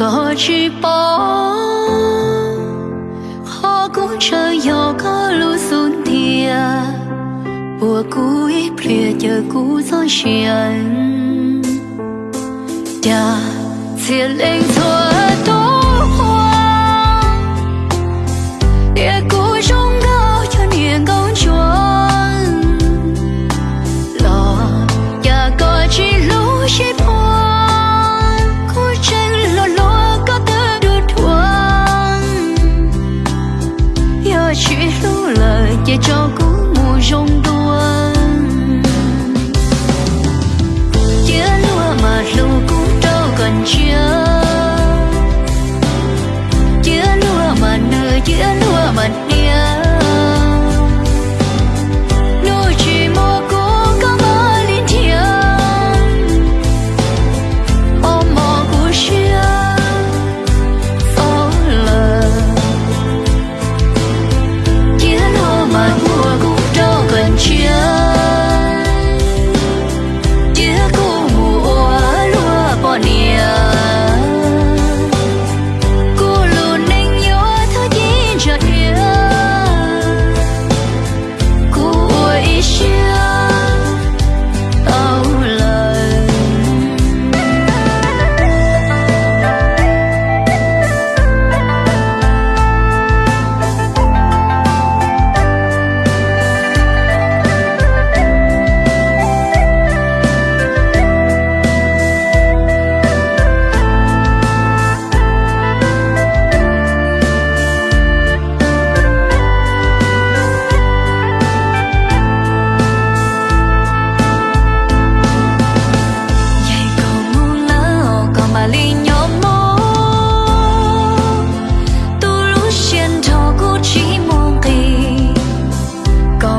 个珠宝，花鼓吹又歌路送铁，我故意撇着故作闲，呀，千灵错多。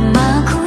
Mà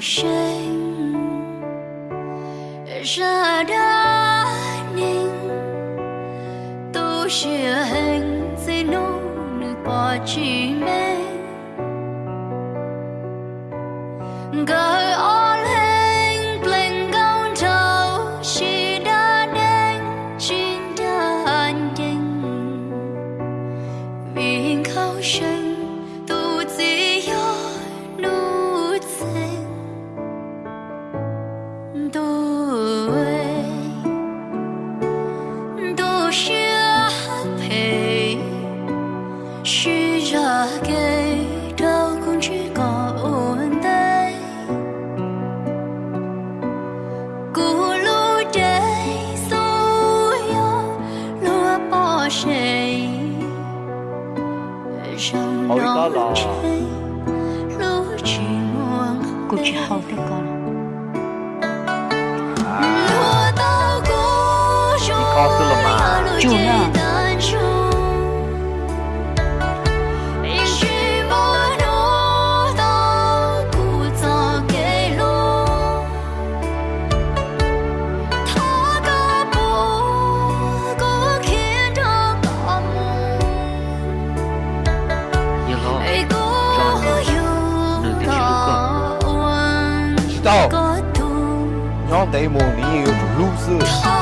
sinh giờ đã tôi chỉ hình dây nụ nơi bỏ chỉ 또 好事了吧？就那。你老，张老，能得修路个？知道，让咱们林业落。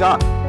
Shot.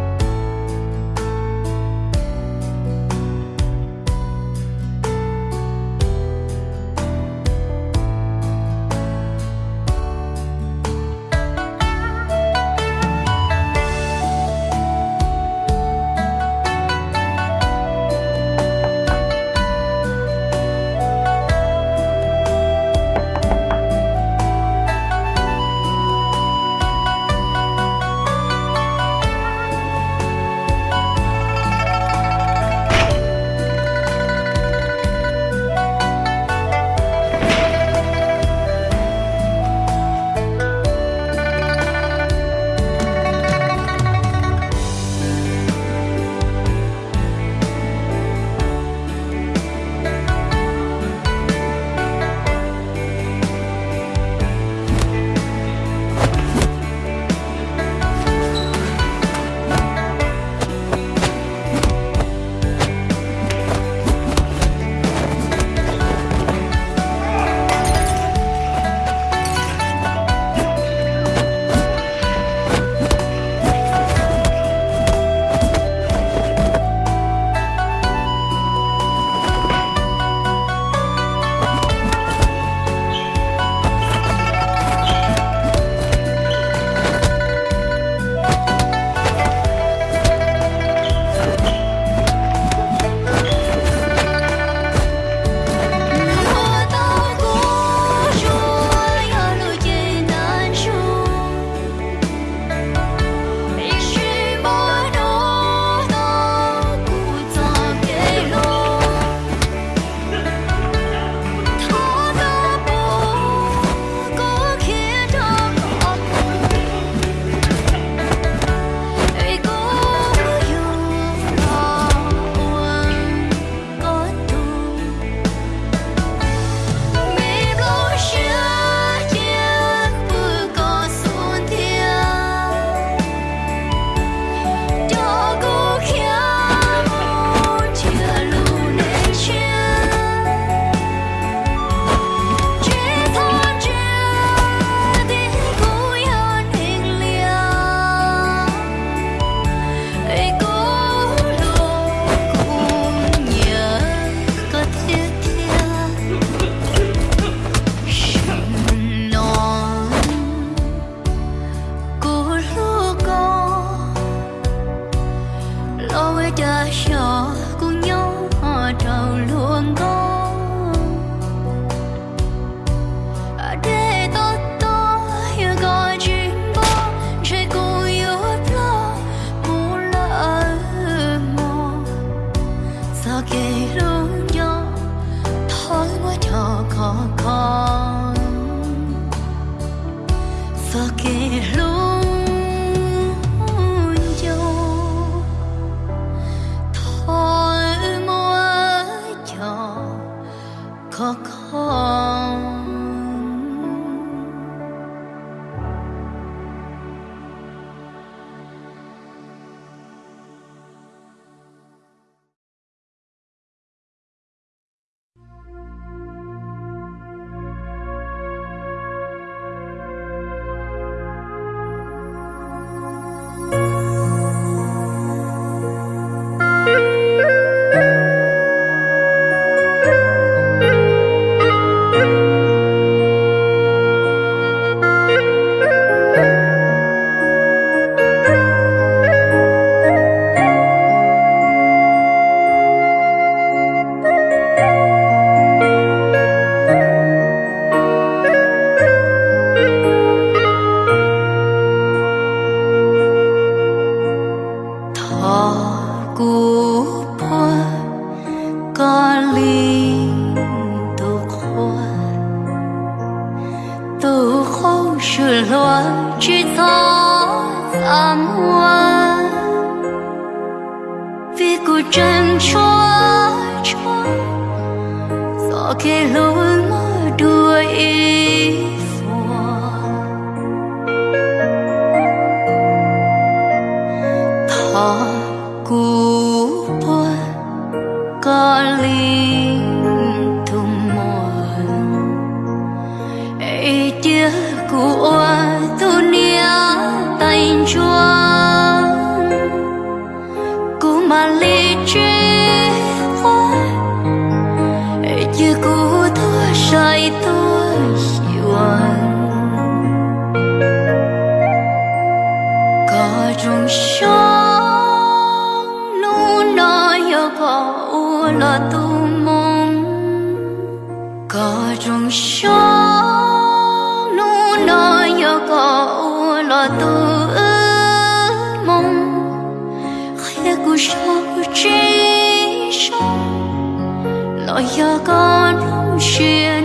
hoa vì cuộc trần cho cho gió kề lối mơ đuôi mà lý trí hóa như cũ tôi say tôi yuan có trong sống nu nó yêu có u là tu mong có trong sống sao chỉ sống lỗi giờ con không chia